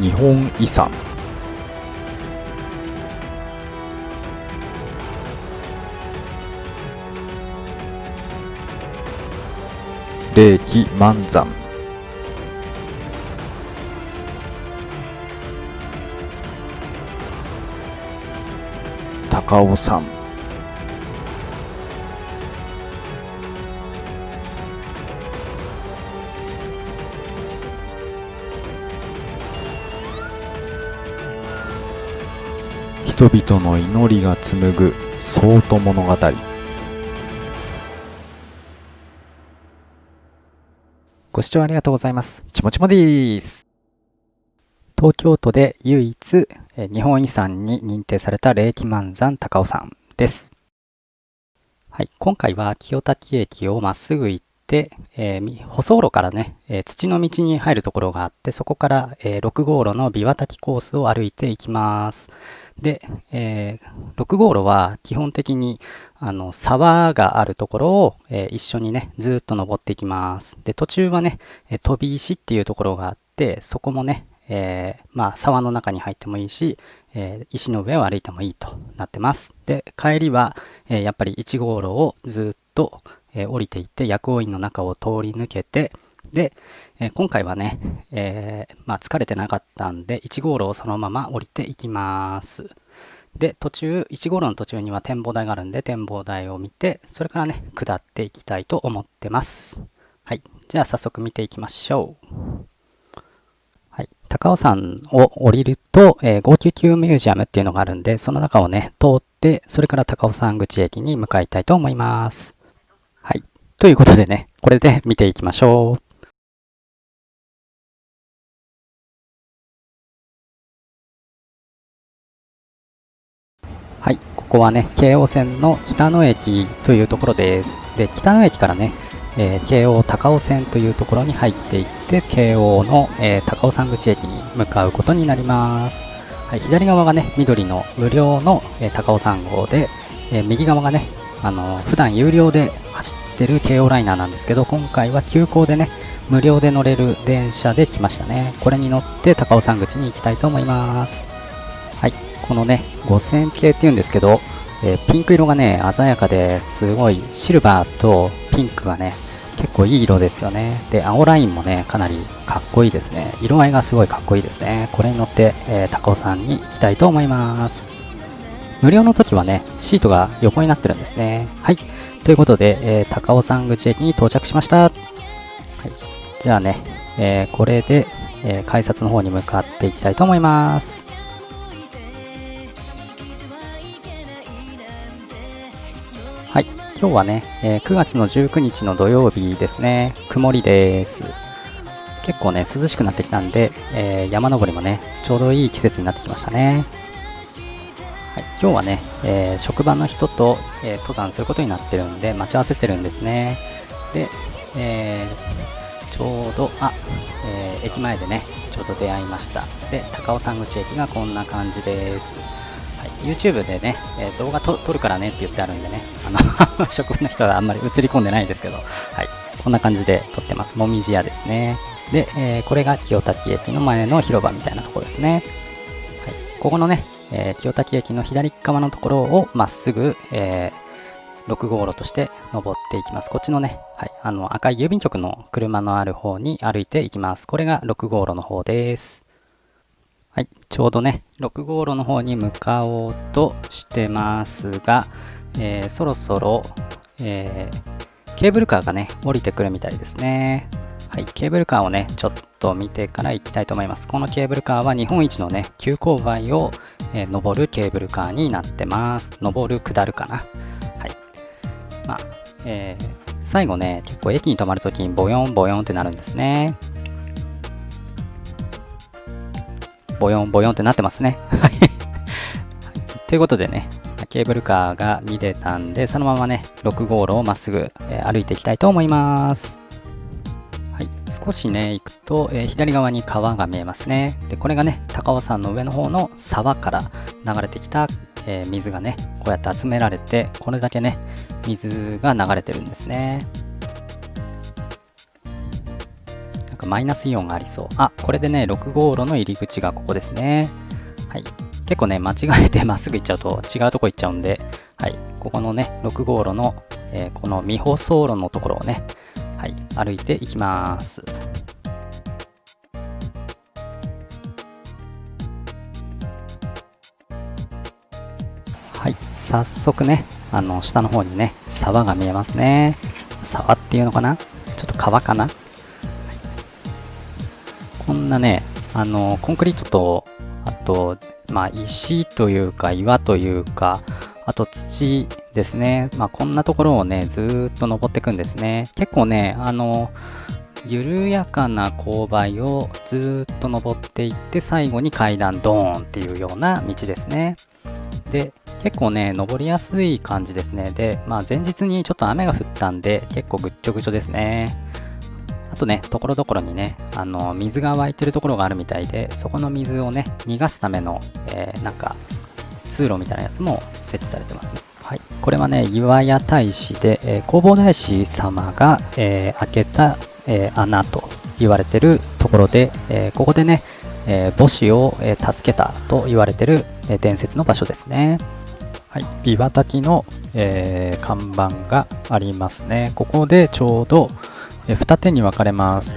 日本遺産。霊気満山。高尾山。人々の祈りが紡ぐ宗都物語ご視聴ありがとうございます。ちもちもです。東京都で唯一日本遺産に認定された霊気満山高尾山です。はい、今回は清滝駅をまっすぐ行って、でえー舗装路からね、えー土の道に入るところがあって、そこから、えー6号路の琵琶滝コースを歩いていきます。で、えー6号路は基本的にあの沢があるところを、えー一緒にね、ずっと登っていきます。で、途中はね、え飛び石っていうところがあって、そこもね、えーまあ沢の中に入ってもいいし、えー石の上を歩いてもいいとなってます。で、帰りは、えーやっぱり1号路をずっと、えー降りていって薬王院の中を通り抜けて、で、え今回はね、えーまあ疲れてなかったんで、1号路をそのまま降りていきます。で、途中、1号路の途中には展望台があるんで、展望台を見て、それからね、下っていきたいと思ってます。はい。じゃあ早速見ていきましょう。はい。高尾山を降りると、えー、599ミュージアムっていうのがあるんで、その中をね、通って、それから高尾山口駅に向かいたいと思います。はい。ということでね、これで見ていきましょう。はい、ここはね、京王線の北野駅というところです。で、北野駅からね、えー京王高尾線というところに入っていって、京王の、えー高尾山口駅に向かうことになります。はい、左側がね、緑の無料の、えー高尾山号で、え右側がね、あの普段有料で走ってる京王ライナーなんですけど、今回は急行でね、無料で乗れる電車で来ましたね。これに乗って高尾山口に行きたいと思います。はい、このね、5000系っていうんですけど、えーピンク色がね、鮮やかですごいシルバーとピンクがね、結構いい色ですよね。で、青ラインもね、かなりかっこいいですね。色合いがすごいかっこいいですね。これに乗って、えー高尾山に行きたいと思います。無料の時はね、シートが横になってるんですね。はい。ということで、えー高尾山口駅に到着しました。はい。じゃあね、えーこれで、えー改札の方に向かっていきたいと思います。はい。今日はね、えー9月の19日の土曜日ですね。曇りです。結構ね、涼しくなってきたんで、えー山登りもね、ちょうどいい季節になってきましたね。はい、今日はね、えー職場の人と、えー登山することになってるんで、待ち合わせてるんですね。で、えーちょうど、あ、え駅前でね、ちょうど出会いました。で、高尾山口駅がこんな感じです。はい、YouTube でね、え動画撮るからねって言ってあるんでね、あの 職場の人はあんまり映り込んでないですけど、はい、こんな感じで撮ってます。もみじ屋ですね。で、えこれが清滝駅の前の広場みたいなところですね。はい、ここのね、えー清滝駅の左側のところをまっすぐ、えー6号路として登っていきます。こっちのね、はい、あの赤い郵便局の車のある方に歩いていきます。これが6号路の方です。はい、ちょうどね、6号路の方に向かおうとしてますが、えーそろそろ、えーケーブルカーがね、降りてくるみたいですね。はい、ケーブルカーをね、ちょっと見てから行きたいと思います。このケーブルカーは日本一のね、急勾配を、えー登るケーブルカーになってます。登る、下るかな。はい。まあ、えー最後ね、結構駅に止まるときにボヨンボヨンってなるんですね。ボヨンボヨンってなってますね。はい。ということでね、ケーブルカーが見れたんで、そのままね、6号路をまっすぐ、えー歩いていきたいと思います。はい、少しね、行くと、えー左側に川が見えますね。で、これがね、高尾山の上の方の沢から流れてきた、えー水がね、こうやって集められて、これだけね、水が流れてるんですね。なんかマイナスイオンがありそう。あ、これでね、6号路の入り口がここですね。はい。結構ね、間違えてまっすぐ行っちゃうと違うとこ行っちゃうんで、はい。ここのね、6号路の、えー、この未舗装路のところをね、はい、歩いていきます。はい、早速ね、あの、下の方にね、沢が見えますね。沢っていうのかな？ちょっと川かな、こんなね、あの、コンクリートと、あと、まあ、石というか、岩というか、あと土ですね。まあ、こんなところをね、ずっと登っていくんですね。結構ね、あの、緩やかな勾配をずっと登っていって最後に階段ドーンっていうような道ですね。で、結構ね、登りやすい感じですね。で、まあ前日にちょっと雨が降ったんで結構ぐっちょぐちょですね。あとね、ところどころにね、あの、水が湧いてるところがあるみたいで、そこの水をね、逃がすための、えー、なんか、通路みたいなやつも設置されてますね。はい、これはね、岩屋大師で、えー、弘法大師様が、えー、開けた、えー、穴と言われてるところで、えここでね、え母子を、え助けたと言われてる、え伝説の場所ですね。はい、琵琶滝の、え看板がありますね。ここでちょうど、え二手に分かれます。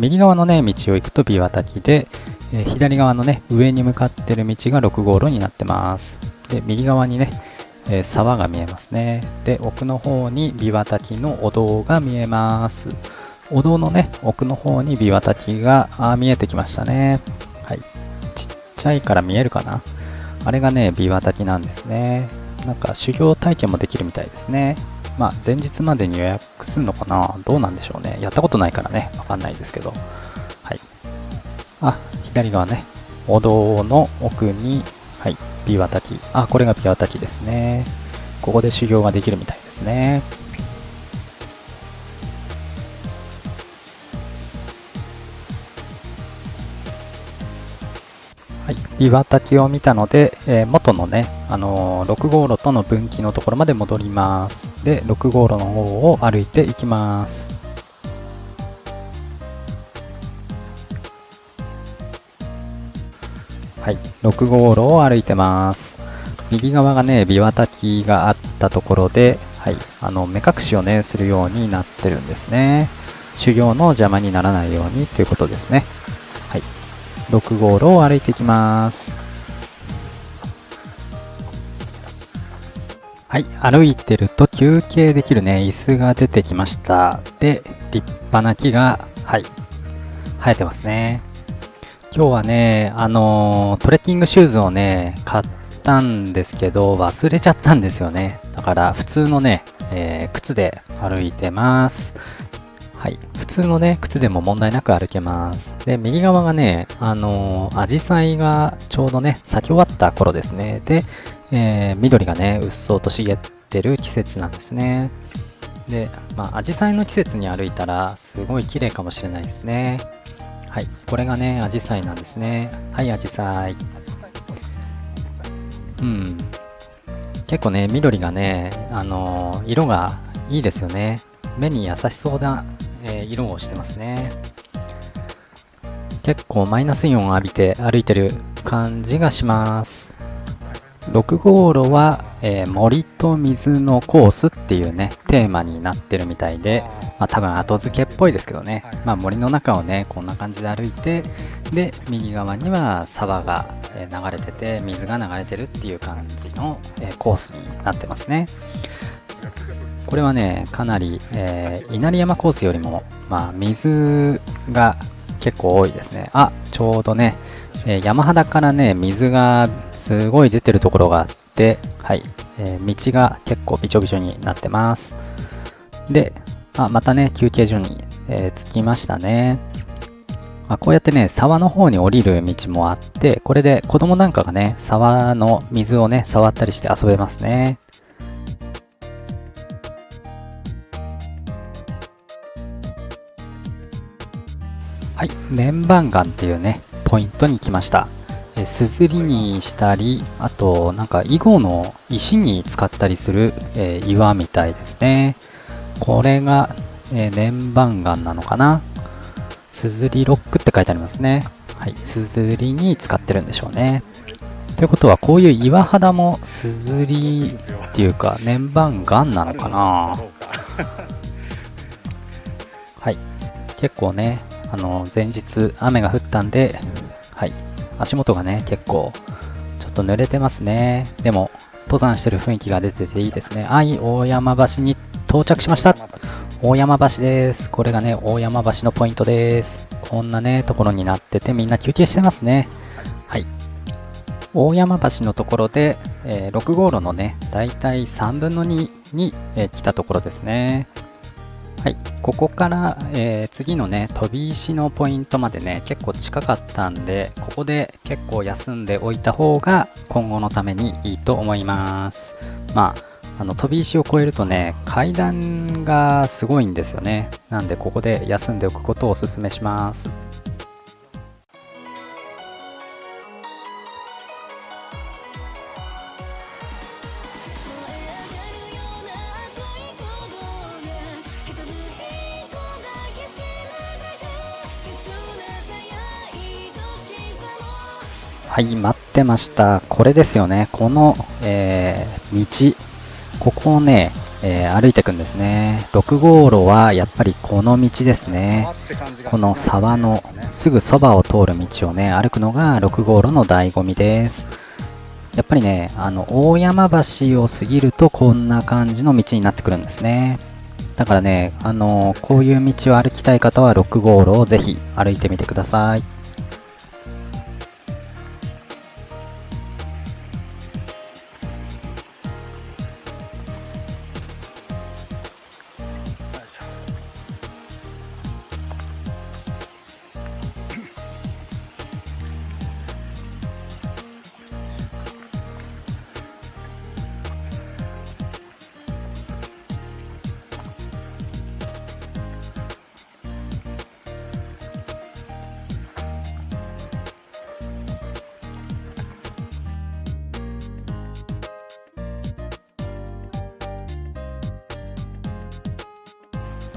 右側のね、道を行くと琵琶滝で、え左側のね、上に向かってる道が6号路になってます。で、右側にね、えー、沢が見えますね。で、奥の方に琵琶滝のお堂が見えます。お堂のね、奥の方に琵琶滝があ見えてきましたね。はい。ちっちゃいから見えるかなあれがね、琵琶滝なんですね。なんか修行体験もできるみたいですね。まあ、前日までに予約するのかなどうなんでしょうね。やったことないからね、わかんないですけど。はい。あ、左側ね、お堂の奥に、はい、琵琶滝。あ、これが琵琶滝ですね。ここで修行ができるみたいですね。はい、琵琶滝を見たので、えー、元のね、あのー、6号路との分岐のところまで戻ります。で、6号路の方を歩いていきます。はい、6号路を歩いてます。右側がね、琵琶滝があったところで、はい、あの、目隠しをね、するようになってるんですね。修行の邪魔にならないようにということですね。はい、6号路を歩いていきます。はい、歩いてると休憩できるね、椅子が出てきました。で、立派な木が、はい、生えてますね。今日はね、あのー、トレッキングシューズをね、買ったんですけど、忘れちゃったんですよね。だから、普通のね、えー、靴で歩いてます。はい。普通のね、靴でも問題なく歩けます。で、右側がね、あのー、アジサイがちょうどね、咲き終わった頃ですね。で、えー、緑がね、うっそうと茂ってる季節なんですね。で、まあ、アジサイの季節に歩いたら、すごい綺麗かもしれないですね。はい、これがね、アジサイなんですね。はい、アジサイ。うん。結構ね、緑がね、あのー、色がいいですよね。目に優しそうな、えー、色をしてますね。結構マイナスイオンを浴びて歩いてる感じがします。6号路は、えー、森と水のコースっていうね、テーマになってるみたいで、まあ多分後付けっぽいですけどね、まあ森の中をね、こんな感じで歩いて、で、右側には沢が流れてて、水が流れてるっていう感じの、えコースになってますね。これはね、かなり、えー、稲荷山コースよりも、まあ水が結構多いですね。あ、ちょうどね、えー、山肌からね、水がすごい出てるところがあって、はい、えー、道が結構びちょびちょになってます。で、あまたね、休憩所に、えー、着きましたね。まあ、こうやってね、沢の方に降りる道もあって、これで子供なんかがね、沢の水をね、触ったりして遊べますね。はい、粘板岩っていうね、ポイントに来ました。すずりにしたり、あと、なんか囲碁の石に使ったりする、えー、岩みたいですね。これが、えー、粘板岩なのかな？すずりロックって書いてありますね。はい、すずりに使ってるんでしょうね。ということは、こういう岩肌もすずりっていうか、年番岩なのかな？はい。結構ね、あの、前日雨が降ったんで、はい。足元がね、結構、ちょっと濡れてますね。でも、登山してる雰囲気が出てていいですね。はい、大山橋に到着しました。大山橋です。これがね、大山橋のポイントです。こんなね、ところになっててみんな休憩してますね。はい。大山橋のところで、えー、6号路のね、だいたい3分の2に、えー、来たところですね。はい、ここから、えー、次のね飛び石のポイントまでね結構近かったんでここで結構休んでおいた方が今後のためにいいと思います。まああの飛び石を越えるとね階段がすごいんですよね。なんでここで休んでおくことをおすすめします。はい、待ってました。これですよね。この、えー、道。ここをね、えー、歩いていくんですね。6号路はやっぱりこの道ですね。この沢のすぐそばを通る道をね、歩くのが6号路の醍醐味です。やっぱりね、あの、大山橋を過ぎるとこんな感じの道になってくるんですね。だからね、あのこういう道を歩きたい方は6号路をぜひ歩いてみてください。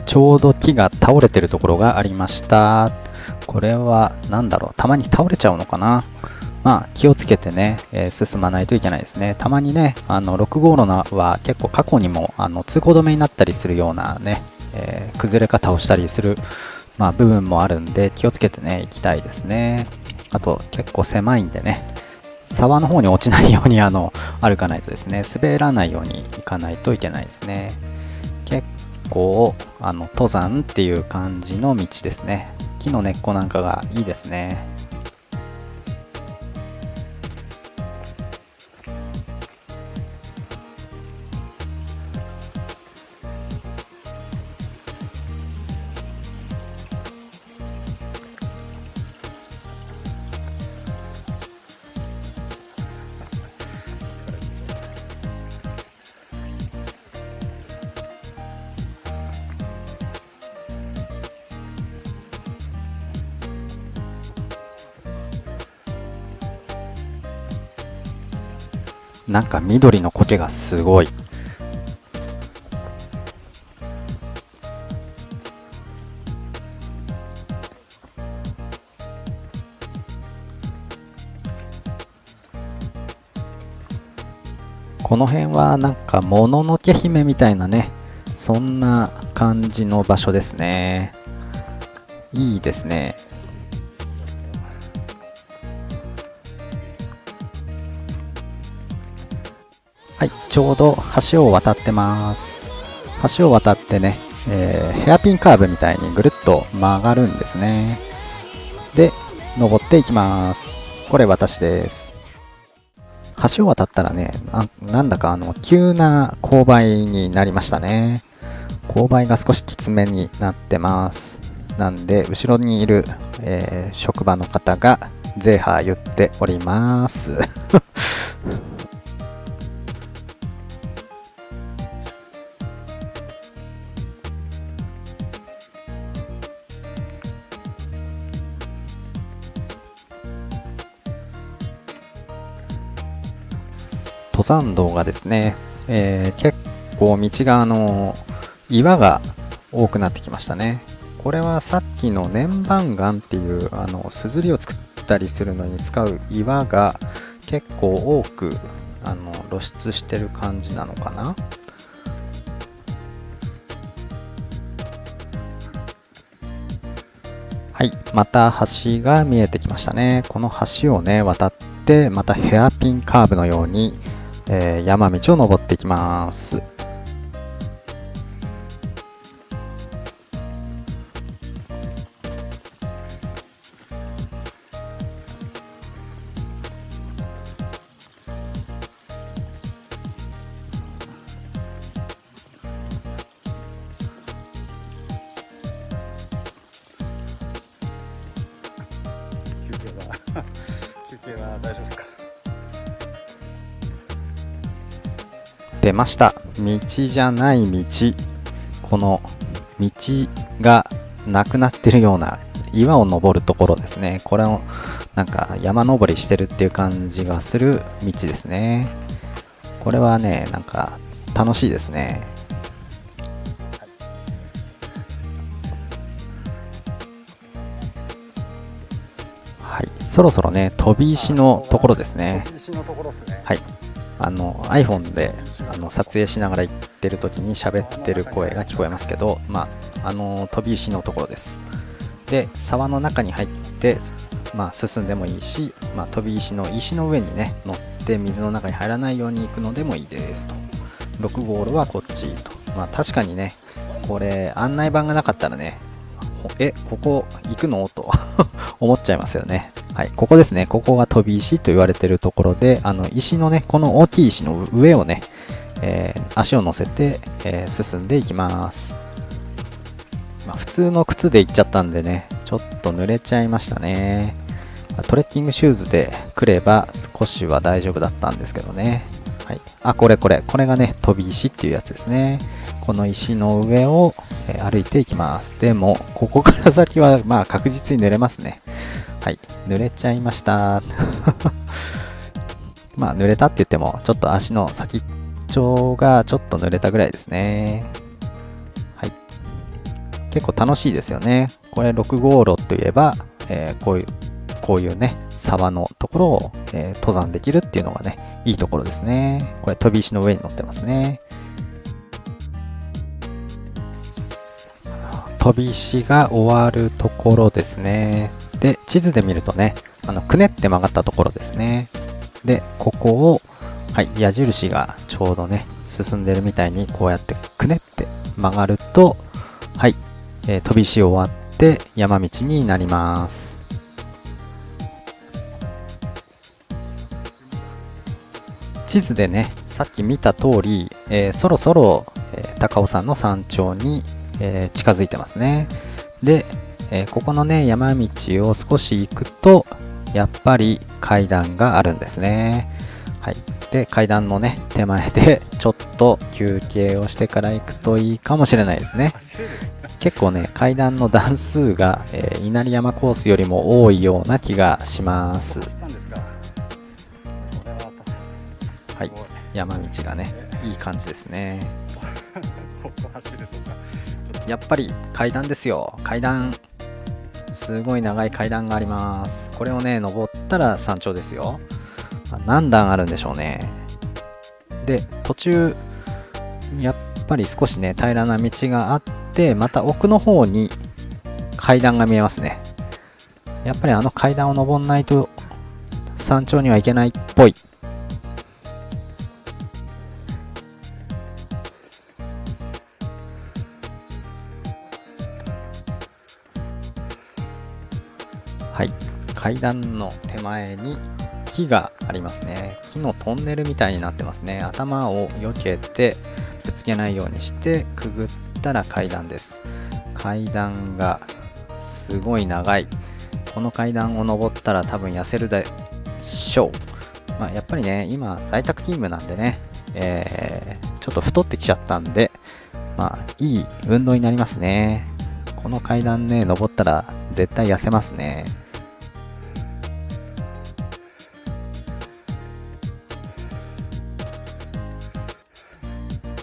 ちょうど木が倒れてるところがありました。これは何だろうたまに倒れちゃうのかなまあ気をつけてね、えー、進まないといけないですね。たまにね、あの6号路は結構過去にもあの通行止めになったりするようなね、えー、崩れ方をしたりする、まあ、部分もあるんで気をつけてね、行きたいですね。あと結構狭いんでね、沢の方に落ちないようにあの歩かないとですね、滑らないように行かないといけないですね。結構あの登山っていう感じの道ですね。木の根っこなんかがいいですね。なんか緑の苔がすごい。この辺はなんかもののけ姫みたいなね、そんな感じの場所ですね。いいですね。はい、ちょうど橋を渡ってます。橋を渡ってね、えー、ヘアピンカーブみたいにぐるっと曲がるんですね。で、登っていきます。これ私です。橋を渡ったらね、なんだかあの、急な勾配になりましたね。勾配が少しきつめになってます。なんで、後ろにいる、えー、職場の方が、ゼーハー言っております。山道がですね、えー、結構道があの岩が多くなってきましたね。これはさっきの粘板岩っていうあのすずりを作ったりするのに使う岩が結構多くあの露出してる感じなのかなはいまた橋が見えてきましたねこの橋をね渡ってまたヘアピンカーブのように、えー、山道を登っていきます。ました。道じゃない道。この道がなくなってるような岩を登るところですね。これをなんか山登りしてるっていう感じがする道ですね。これはねなんか楽しいですね。はい。そろそろね飛び石のところですね。飛び石のところですね。はいあの iPhone であの撮影しながら行ってる時に喋ってる声が聞こえますけど、まあ、あの飛び石のところです。で沢の中に入って、まあ、進んでもいいし、まあ、飛び石の石の上にね乗って水の中に入らないように行くのでもいいですと。6ゴールはこっちと。まあ確かにねこれ案内板がなかったらねえここ行くの？と 思っちゃいますよねはい、ここですね。ここが飛び石と言われてるところで、あの石のね、この大きい石の上をね、えー足を乗せて、えー進んでいきます。まあ、普通の靴で行っちゃったんでね、ちょっと濡れちゃいましたね。トレッキングシューズで来れば少しは大丈夫だったんですけどね。はい、あ、これこれ。これがね、飛び石っていうやつですね。この石の上を、歩いていきます。でも、ここから先は、まあ確実に濡れますね。はい、濡れちゃいました。まあ、濡れたって言っても、ちょっと足の先っちょがちょっと濡れたぐらいですね。はい。結構楽しいですよね。これ6号路といえば、えーこういう、こういうね、沢のところを、えー登山できるっていうのがね、いいところですね。これ飛び石の上に乗ってますね。飛び石が終わるところですね。で、地図で見るとね、あの、くねって曲がったところですね。で、ここを、はい、矢印がちょうどね、進んでるみたいに、こうやってくねって曲がると、はい、えー飛び石終わって山道になります。地図でね、さっき見た通り、えーそろそろ、えー高尾山の山頂に、えー近づいてますね。で、えーここのね、山道を少し行くと、やっぱり階段があるんですね。はい。で、階段のね、手前で ちょっと休憩をしてから行くといいかもしれないですね。結構ね、階段の段数が、えー稲荷山コースよりも多いような気がします。ははい山道がね、いい感じですね。ここ走るとかやっぱり階段ですよ。階段。すごい長い階段があります。これをね、登ったら山頂ですよ。何段あるんでしょうね。で、途中、やっぱり少しね、平らな道があって、また奥の方に階段が見えますね。やっぱりあの階段を登んないと山頂には行けないっぽ。い。階段の手前に木がありますね。木のトンネルみたいになってますね。頭を避けてぶつけないようにしてくぐったら階段です。階段がすごい長い。この階段を登ったら多分痩せるでしょう。まあ、やっぱりね、今在宅勤務なんでね、えーちょっと太ってきちゃったんで、まあ、いい運動になりますね。この階段ね、登ったら絶対痩せますね。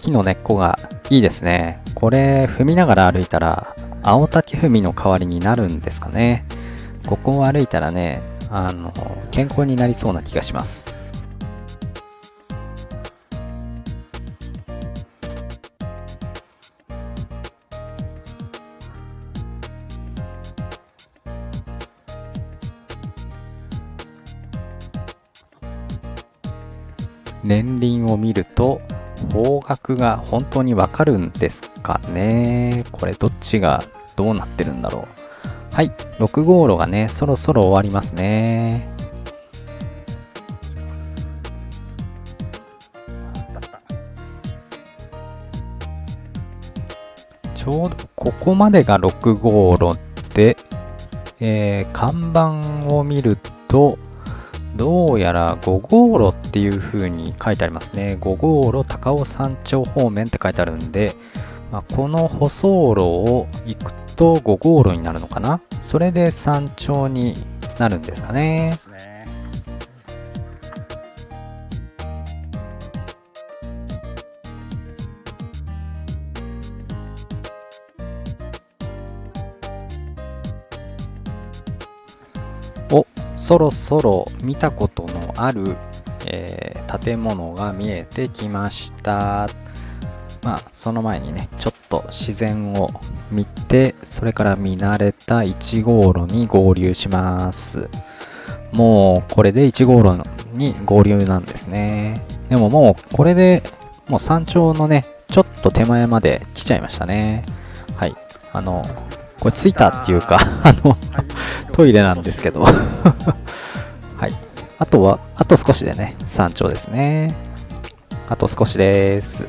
木の根っこがいいですね。これ踏みながら歩いたら青竹踏みの代わりになるんですかねここを歩いたらねあの健康になりそうな気がします年輪を見ると方角が本当にわかるんですかね。これどっちがどうなってるんだろう。はい6号路がねそろそろ終わりますね。ちょうどここまでが6号路で、えー、看板を見るとどうやら5号路っていう風に書いてありますね。5号路高尾山頂方面って書いてあるんで、まあ、この舗装路を行くと5号路になるのかなそれで山頂になるんですかね。そろそろ見たことのある、えー建物が見えてきました。まあその前にねちょっと自然を見てそれから見慣れた1号路に合流します。もうこれで1号路に合流なんですね。でももうこれでもう山頂のねちょっと手前まで来ちゃいましたね。はい。あのこれ着いたっていうかあのトイレなんですけど。はい。あとはあと少しでね山頂ですね。あと少しです。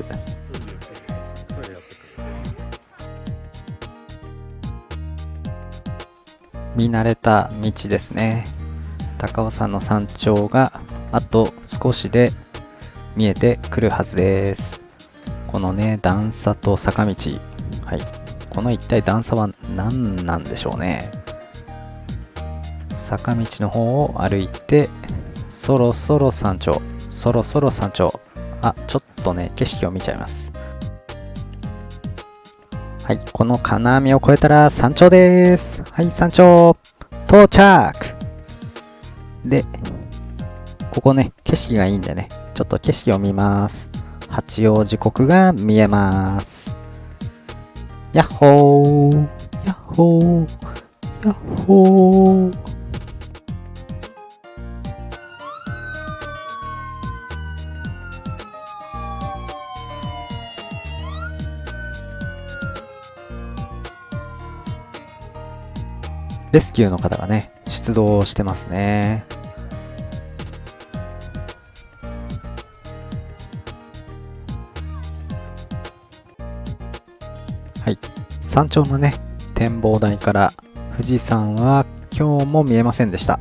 見慣れた道ですね。高尾山の山頂があと少しで見えてくるはずです。このね段差と坂道。はいこの一体段差は何なんでしょうね坂道の方を歩いてそろそろ山頂そろそろ山頂あちょっとね景色を見ちゃいますはい、この金網を越えたら山頂です。はい、山頂到着で、ここね、景色がいいんでね、ちょっと景色を見ます。八王子国が見えます。やっほーやっほーやっほーレスキューの方がね、出動してますね。山頂のね、展望台から富士山は今日も見えませんでした。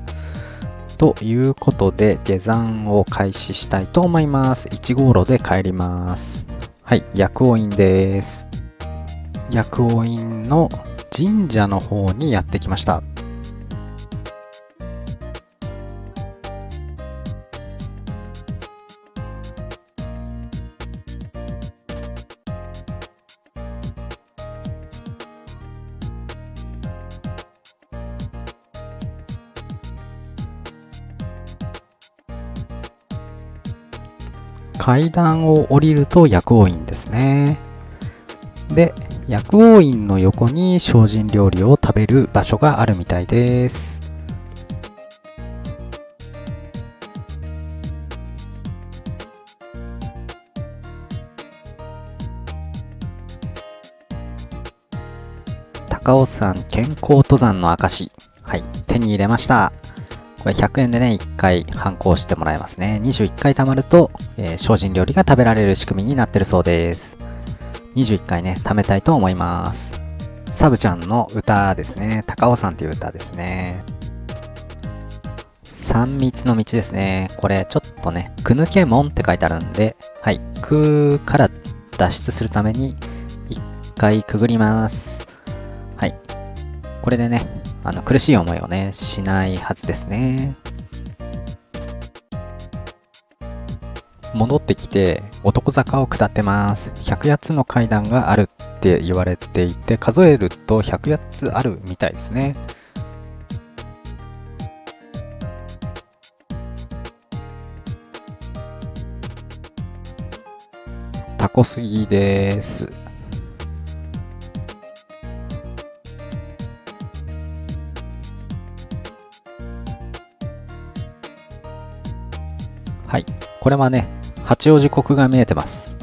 ということで、下山を開始したいと思います。1号路で帰ります。はい、薬王院です。薬王院の神社の方にやってきました。階段を降りると薬王院ですね。で、薬王院の横に精進料理を食べる場所があるみたいです。高尾山健康登山の証。はい、手に入れました。これ100円でね、1回反抗してもらえますね。21回貯まると、えー精進料理が食べられる仕組みになってるそうです。21回ね、貯めたいと思います。サブちゃんの歌ですね。高尾山っていう歌ですね。三密の道ですね。これちょっとね、く抜け門って書いてあるんで、はい、くから脱出するために一回くぐります。はい。これでね、あの苦しい思いをね、しないはずですね。戻ってきて男坂を下ってます。100やつの階段があるって言われていて数えると108つあるみたいですね。タコスギです。これはね八王子国が見えてます。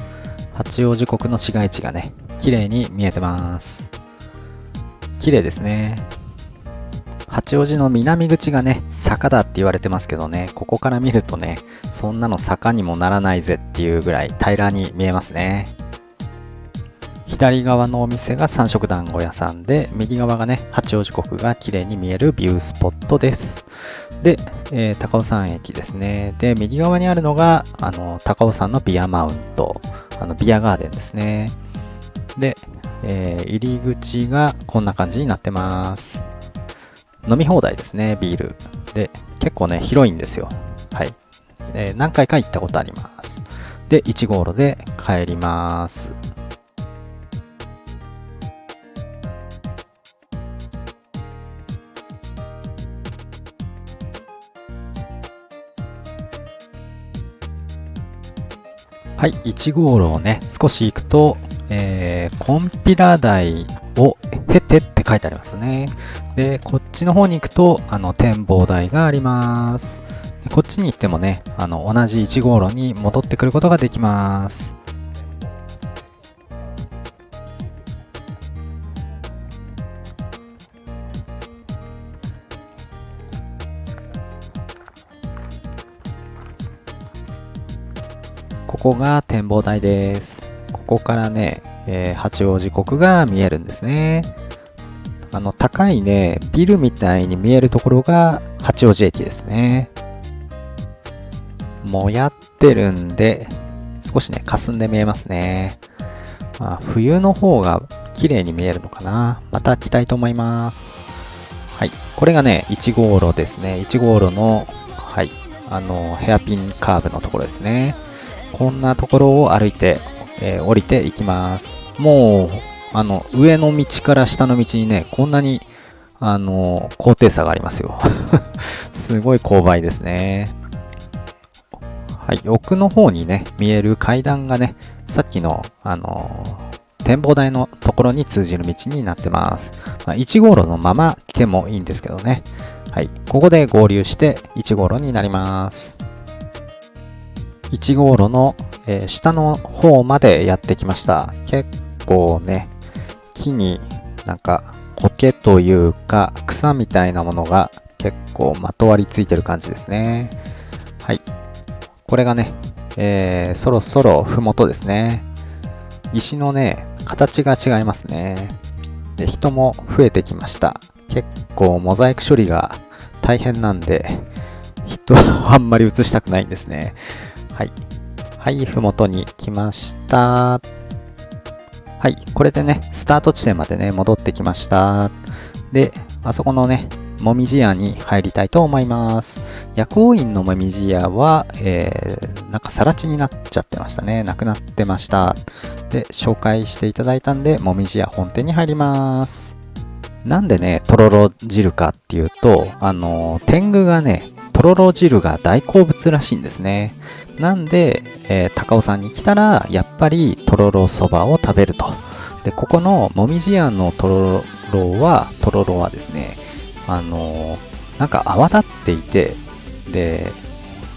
八王子国の市街地がね綺麗に見えてます。綺麗ですね。八王子の南口がね坂だって言われてますけどねここから見るとねそんなの坂にもならないぜっていうぐらい平らに見えますね。左側のお店が三色団子屋さんで右側がね八王子国が綺麗に見えるビュースポットです。で、えー高尾山駅ですね。で右側にあるのがあの高尾山のビアマウント。あのビアガーデンですね。で、えー入り口がこんな感じになってます。飲み放題ですねビール。で結構ね広いんですよ。はい、えー何回か行ったことあります。で1号路で帰ります。はい、1号路をね、少し行くと、えー、コンピラ台を経てって書いてありますね。で、こっちの方に行くと、あの、展望台があります。こっちに行ってもね、あの、同じ1号路に戻ってくることができます。ここが展望台です。ここからね、えー八王子国が見えるんですね。あの、高いね、ビルみたいに見えるところが八王子駅ですね。もやってるんで、少しね、霞んで見えますね。まあ、冬の方が綺麗に見えるのかな。また来たいと思います。はい。これがね、1号路ですね。1号路の、はい。あの、ヘアピンカーブのところですね。こんなところを歩いて、えー降りていきます。もう、あの、上の道から下の道にね、こんなに、あの、高低差がありますよ。すごい勾配ですね。はい、奥の方にね、見える階段がね、さっきの、あの、展望台のところに通じる道になってます。まあ、1号路のまま来てもいいんですけどね。はい、ここで合流して1号路になります。1号路の、えー下の方までやってきました。結構ね、木になんか苔というか草みたいなものが結構まとわりついてる感じですね。はい。これがね、えーそろそろふもとですね。石のね、形が違いますね。で、人も増えてきました。結構モザイク処理が大変なんで、人をあんまり映したくないんですね。はい。はい、ふもとに来ました。はい、これでね、スタート地点までね、戻ってきました。で、あそこのね、もみじ屋に入りたいと思います。薬王院のもみじ屋は、えー、なんか更地になっちゃってましたね。なくなってました。で、紹介していただいたんで、もみじ屋本店に入ります。なんでね、とろろ汁かっていうと、あの、天狗がね、とろろ汁が大好物らしいんですね。なんで、えー高尾山に来たら、やっぱりとろろそばを食べると。で、ここのもみじ屋のとろろは、とろろはですね、あのーなんか泡立っていて、で、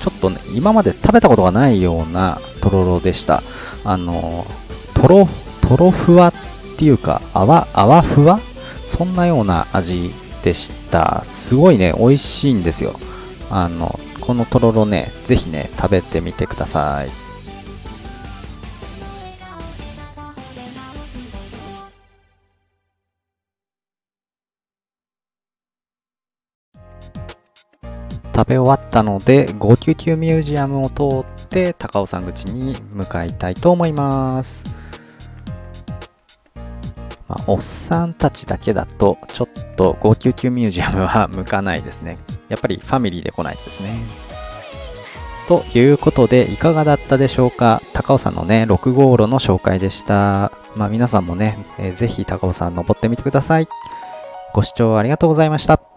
ちょっとね、今まで食べたことがないようなとろろでした。あのーとろ、とろふわっていうか、泡、泡ふわ？そんなような味でした。すごいね、美味しいんですよ。あの、このとろろね、ぜひね、食べてみてください。食べ終わったので、599ミュージアムを通って高尾山口に向かいたいと思います。まあ、おっさんたちだけだと、ちょっと599ミュージアムは向かないですね。やっぱりファミリーで来ないとですね。ということで、いかがだったでしょうか？高尾山のね、6号路の紹介でした。まあ皆さんもね、えーぜひ高尾山登ってみてください。ご視聴ありがとうございました。